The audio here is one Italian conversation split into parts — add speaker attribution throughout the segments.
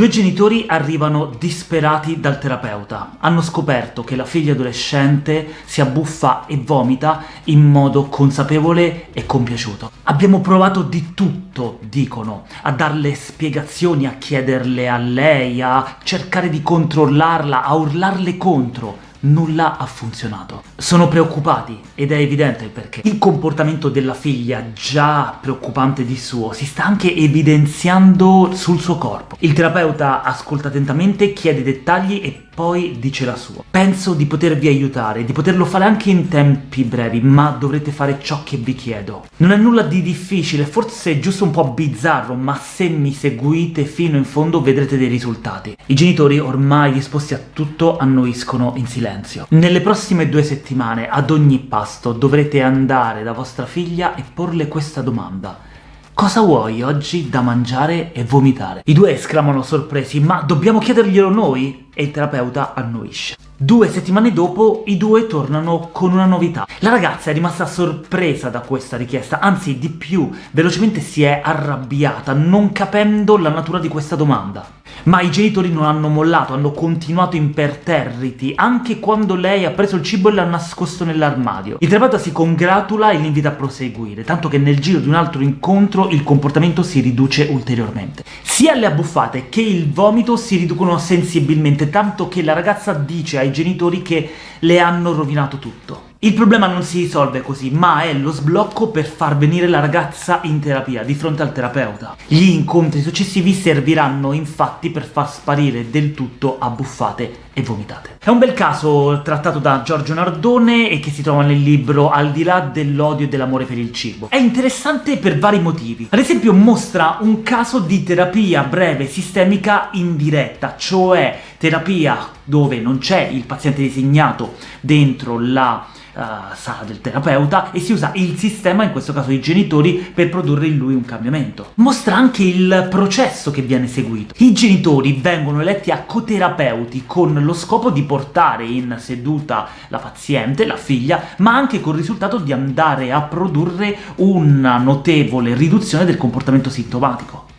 Speaker 1: Due genitori arrivano disperati dal terapeuta. Hanno scoperto che la figlia adolescente si abbuffa e vomita in modo consapevole e compiaciuto. Abbiamo provato di tutto, dicono, a darle spiegazioni, a chiederle a lei, a cercare di controllarla, a urlarle contro, nulla ha funzionato. Sono preoccupati, ed è evidente il perché. Il comportamento della figlia, già preoccupante di suo, si sta anche evidenziando sul suo corpo. Il terapeuta ascolta attentamente, chiede dettagli e poi dice la sua. Penso di potervi aiutare, di poterlo fare anche in tempi brevi, ma dovrete fare ciò che vi chiedo. Non è nulla di difficile, forse è giusto un po' bizzarro, ma se mi seguite fino in fondo vedrete dei risultati. I genitori, ormai disposti a tutto, annuiscono in silenzio. Nelle prossime due settimane, ad ogni pasto, dovrete andare da vostra figlia e porle questa domanda. Cosa vuoi oggi da mangiare e vomitare? I due esclamano sorpresi, ma dobbiamo chiederglielo noi? E il terapeuta annuisce. Due settimane dopo i due tornano con una novità. La ragazza è rimasta sorpresa da questa richiesta, anzi di più, velocemente si è arrabbiata, non capendo la natura di questa domanda. Ma i genitori non hanno mollato, hanno continuato imperterriti, anche quando lei ha preso il cibo e l'ha nascosto nell'armadio. Il terapeuta si congratula e l'invita a proseguire, tanto che nel giro di un altro incontro il comportamento si riduce ulteriormente. Sia le abbuffate che il vomito si riducono sensibilmente, tanto che la ragazza dice ai genitori che le hanno rovinato tutto. Il problema non si risolve così, ma è lo sblocco per far venire la ragazza in terapia, di fronte al terapeuta. Gli incontri successivi serviranno infatti per far sparire del tutto abbuffate e vomitate. È un bel caso trattato da Giorgio Nardone e che si trova nel libro Al di là dell'odio e dell'amore per il cibo. È interessante per vari motivi. Ad esempio mostra un caso di terapia breve sistemica indiretta, cioè terapia dove non c'è il paziente designato dentro la uh, sala del terapeuta e si usa il sistema, in questo caso i genitori, per produrre in lui un cambiamento. Mostra anche il processo che viene seguito. I genitori vengono eletti a coterapeuti con lo scopo di portare in seduta la paziente, la figlia, ma anche col risultato di andare a produrre una notevole riduzione del comportamento sintomatico.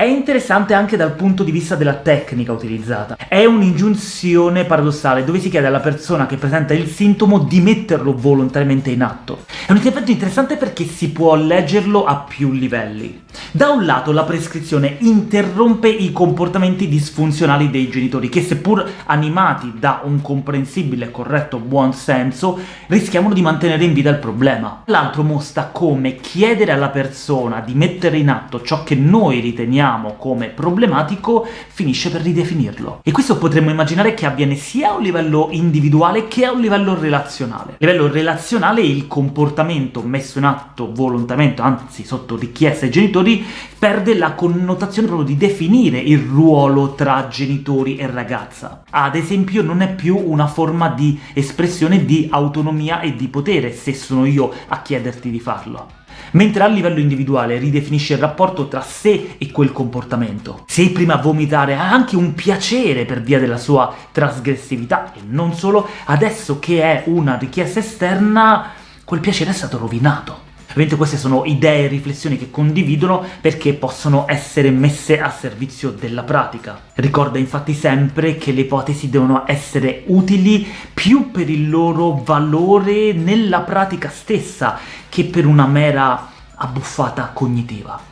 Speaker 1: È interessante anche dal punto di vista della tecnica utilizzata. È un'ingiunzione paradossale, dove si chiede alla persona che presenta il sintomo di metterlo volontariamente in atto. È un intervento interessante perché si può leggerlo a più livelli. Da un lato la prescrizione interrompe i comportamenti disfunzionali dei genitori, che seppur animati da un comprensibile e corretto buon senso, rischiamo di mantenere in vita il problema. L'altro mostra come chiedere alla persona di mettere in atto ciò che noi riteniamo definiamo come problematico finisce per ridefinirlo. E questo potremmo immaginare che avviene sia a un livello individuale che a un livello relazionale. A livello relazionale il comportamento messo in atto volontariamente, anzi sotto richiesta ai genitori, perde la connotazione proprio di definire il ruolo tra genitori e ragazza. Ad esempio non è più una forma di espressione di autonomia e di potere, se sono io a chiederti di farlo mentre a livello individuale ridefinisce il rapporto tra sé e quel comportamento. Se prima a vomitare ha anche un piacere per via della sua trasgressività, e non solo, adesso che è una richiesta esterna, quel piacere è stato rovinato. Ovviamente queste sono idee e riflessioni che condividono perché possono essere messe a servizio della pratica. Ricorda infatti sempre che le ipotesi devono essere utili più per il loro valore nella pratica stessa che per una mera abbuffata cognitiva.